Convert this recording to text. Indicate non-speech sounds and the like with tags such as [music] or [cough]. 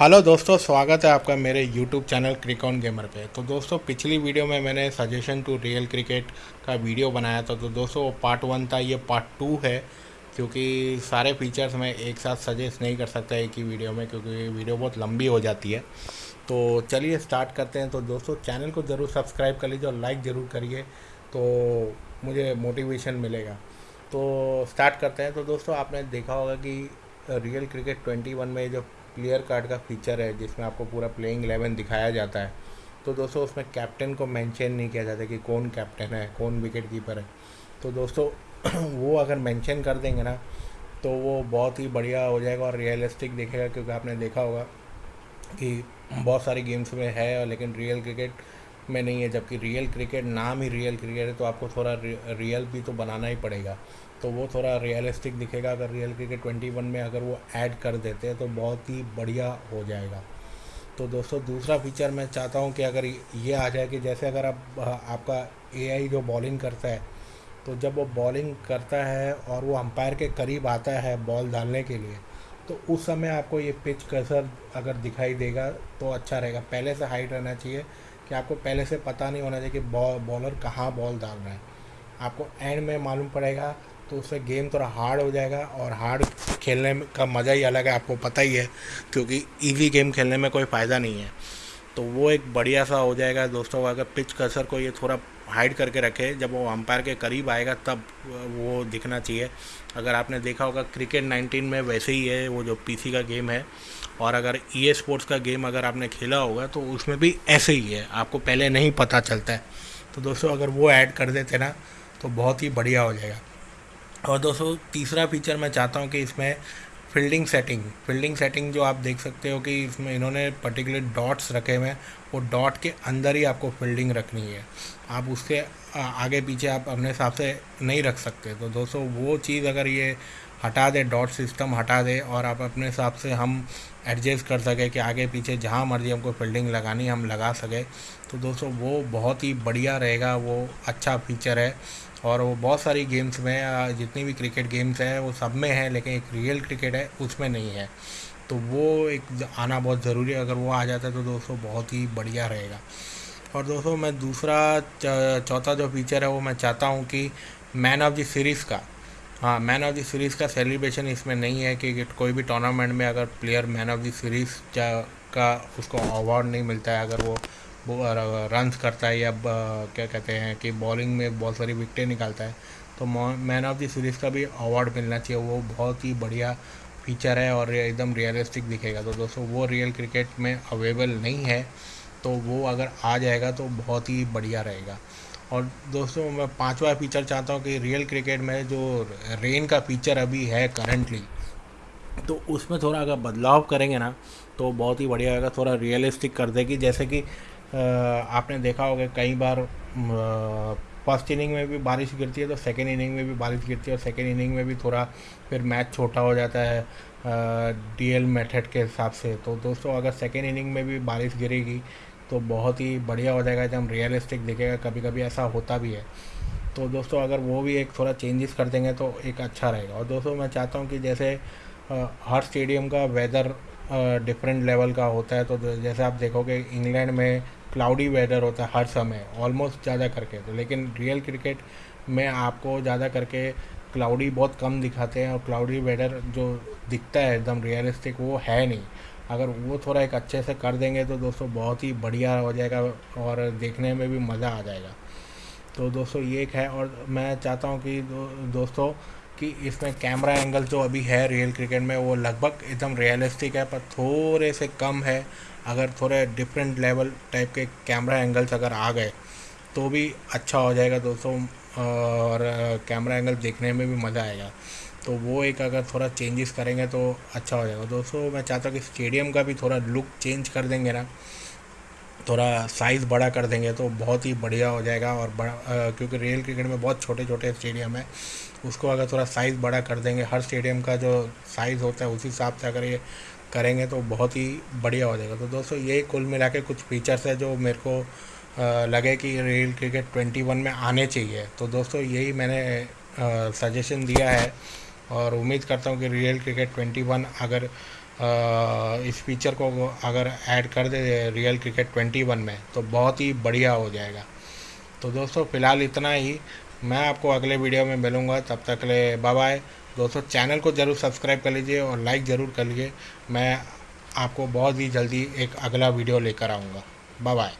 Hello दोस्तों, स्वागत है आपका मेरे यूट्यूब चैनल क्रिकॉन गेमर पे। तो दोस्तों, पिछली वीडियो में मैंने सजेशन टू रियल क्रिकेट का वीडियो बनाया था। तो दोस्तों, वो पार्ट वन था, ये पार्ट टू है, क्योंकि सारे फीचर्स मैं एक साथ सजेस्ट नहीं कर सकता एक ही वीडियो में, क्योंकि वीडियो बहुत लंबी हो जाती है। तो चलिए स्टार्ट करते हैं। तो दोस्तों चैनल को ज़रूर सब्सक्राइब कर लीजिए और लाइक ज़रूर करिए तो मुझे मोटिवेशन मिलेगा। तो स्टार्ट करते हैं। तो दोस्तों, आपने देखा होगा कि रियल क्रिकेट ट्वेंटी वन में जो प्लेयर कार्ड का फीचर है, जिसमें आपको पूरा प्लेइंग एलेवन दिखाया जाता है। तो दोस्तों, उसमें कैप्टन को मेंशन नहीं किया जाता कि कौन कैप्टन है, कौन विकेट कीपर है। तो दोस्तों, [clears throat] वो अगर मेंशन कर देंगे ना तो वो बहुत ही बढ़िया हो जाएगा और रियलिस्टिक दिखेगा, क्योंकि आपने देखा होगा कि बहुत सारी गेम्स में है, लेकिन रियल क्रिकेट में नहीं है, जबकि रियल क्रिकेट नाम ही रियल क्रिकेट है तो आपको थोड़ा रियल भी तो बनाना ही पड़ेगा। तो वो थोड़ा रियलिस्टिक दिखेगा, अगर रियल क्रिकेट ट्वेंटी वन में अगर वो ऐड कर देते हैं तो बहुत ही बढ़िया हो जाएगा। तो दोस्तों, दूसरा फीचर मैं चाहता हूँ कि अगर ये आ जाए कि जैसे अगर आप, आपका एआई जो बॉलिंग करता है तो जब वो बॉलिंग करता है और वो अंपायर के करीब आता है बॉल डालने के लिए तो उस समय आपको ये पिच कसर अगर दिखाई देगा तो अच्छा रहेगा। पहले से हाइट रहना चाहिए कि आपको पहले से पता नहीं होना चाहिए कि बॉ, बॉलर कहाँ बॉल डाल रहा है। आपको एंड में मालूम पड़ेगा तो उससे गेम थोड़ा हार्ड हो जाएगा और हार्ड खेलने का मज़ा ही अलग है, आपको पता ही है, क्योंकि ईजी गेम खेलने में कोई फ़ायदा नहीं है। तो वो एक बढ़िया सा हो जाएगा दोस्तों, अगर पिच कसर को ये थोड़ा हाइड करके रखे, जब वो अंपायर के करीब आएगा, तब वो दिखना चाहिए। अगर आपने देखा होगा क्रिकेट 19 में वैसे ही है, वो जो पीसी का गेम है, और अगर ई e स्पोर्ट्स का गेम अगर आपने खेला होगा तो उसमें भी ऐसे ही है, आपको पहले नहीं पता चलता है। तो दोस्तों, अगर वो ऐड कर देते ना तो बहुत ही बढ़िया हो जाएगा। और दोस्तों, तीसरा फीचर मैं चाहता हूँ कि इसमें फील्डिंग सेटिंग फील्डिंग सेटिंग जो आप देख सकते हो कि इसमें इन्होंने पर्टिकुलर डॉट्स रखे हुए हैं। वो डॉट के अंदर ही आपको फील्डिंग रखनी है। आप उसके आगे पीछे आप अपने हिसाब से नहीं रख सकते। तो दोस्तों, वो चीज़ अगर ये हटा दे, डॉट सिस्टम हटा दे और आप अपने हिसाब से हम एडजस्ट कर सकें कि आगे पीछे जहाँ मर्ज़ी हमको फील्डिंग लगानी हम लगा सकें। तो दोस्तों, वो बहुत ही बढ़िया रहेगा, वो अच्छा फीचर है। और वो बहुत सारी गेम्स में जितनी भी क्रिकेट गेम्स हैं, वो सब में है, लेकिन एक रियल क्रिकेट है, उसमें नहीं है। तो वो एक आना बहुत ज़रूरी है। अगर वो आ जाता है तो दोस्तों बहुत ही बढ़िया रहेगा। और दोस्तों मैं दूसरा चौथा जो फीचर है वो मैं चाहता हूँ कि मैन ऑफ़ द सीरीज़ का। हाँ मैन ऑफ़ द सीरीज़ का सेलिब्रेशन इसमें नहीं है कि कोई भी टूर्नामेंट में अगर player man of the series का उसको अवार्ड नहीं मिलता है। अगर वो रन्स करता है या क्या कहते हैं कि बॉलिंग में बहुत सारी विकटें निकालता है तो मैन ऑफ़ द सीरीज़ का भी अवार्ड मिलना चाहिए। वो बहुत ही बढ़िया फीचर है और एकदम रियलिस्टिक दिखेगा। तो दोस्तों, वो रियल क्रिकेट में अवेलेबल नहीं है तो वो अगर आ जाएगा तो बहुत ही बढ़िया रहेगा। और दोस्तों, मैं पांचवा फीचर चाहता हूँ कि रियल क्रिकेट में जो रेन का फीचर अभी है करंटली तो उसमें थोड़ा अगर बदलाव करेंगे ना तो बहुत ही बढ़िया होगा थोड़ा रियलिस्टिक कर देगी। जैसे कि आपने देखा होगा, कई बार फ़र्स्ट इनिंग में भी बारिश गिरती है तो सेकेंड इनिंग में भी बारिश गिरती है और सेकेंड इनिंग में भी थोड़ा फिर मैच छोटा हो जाता है डीएल मेथड के हिसाब से। तो दोस्तों, अगर सेकेंड इनिंग में भी बारिश गिरेगी तो बहुत ही बढ़िया हो जाएगा, एकदम रियलिस्टिक दिखेगा कभी कभी ऐसा होता भी है। तो दोस्तों, अगर वो भी एक थोड़ा चेंजेस कर देंगे तो एक अच्छा रहेगा। और दोस्तों, मैं चाहता हूँ कि जैसे हर स्टेडियम का वेदर डिफरेंट लेवल का होता है तो जैसे आप देखोगे इंग्लैंड में क्लाउडी वेदर होता है हर समय ऑलमोस्ट ज़्यादा करके तो लेकिन रियल क्रिकेट में आपको ज़्यादा करके क्लाउडी बहुत कम दिखाते हैं और क्लाउडी वेदर जो दिखता है एकदम रियलिस्टिक वो है नहीं। अगर वो थोड़ा एक अच्छे से कर देंगे तो दोस्तों बहुत ही बढ़िया हो जाएगा और देखने में भी मज़ा आ जाएगा। तो दोस्तों ये एक है और मैं चाहता हूँ कि दो, दोस्तों कि इसमें कैमरा एंगल जो अभी है रियल क्रिकेट में, वो लगभग एकदम रियलिस्टिक है, पर थोड़े से कम है। अगर थोड़े डिफरेंट लेवल टाइप के कैमरा एंगल्स अगर आ गए तो भी अच्छा हो जाएगा दोस्तों, और कैमरा एंगल देखने में भी मज़ा आएगा। तो वो एक अगर थोड़ा चेंजेस करेंगे तो अच्छा हो जाएगा। दोस्तों, मैं चाहता हूँ कि स्टेडियम का भी थोड़ा लुक चेंज कर देंगे ना। थोड़ा साइज़ बड़ा कर देंगे तो बहुत ही बढ़िया हो जाएगा और बड़ा आ, क्योंकि रियल क्रिकेट में बहुत छोटे छोटे स्टेडियम है। उसको अगर थोड़ा साइज़ बड़ा कर देंगे हर स्टेडियम का जो साइज़ होता है उसी हिसाब से अगर ये करेंगे तो बहुत ही बढ़िया हो जाएगा। तो दोस्तों यही कुल मिला के कुछ फीचर्स है जो मेरे को आ, लगे कि रियल क्रिकेट ट्वेंटी वन में आने चाहिए। तो दोस्तों यही मैंने सजेशन दिया है और उम्मीद करता हूँ कि रियल क्रिकेट ट्वेंटी वन अगर इस फीचर को अगर ऐड कर दे रियल क्रिकेट 21 में तो बहुत ही बढ़िया हो जाएगा। तो दोस्तों, फ़िलहाल इतना ही। मैं आपको अगले वीडियो में मिलूँगा। तब तक ले बाय बाय दोस्तों चैनल को ज़रूर सब्सक्राइब कर लीजिए और लाइक ज़रूर कर लीजिए। मैं आपको बहुत ही जल्दी एक अगला वीडियो लेकर आऊँगा। Bye bye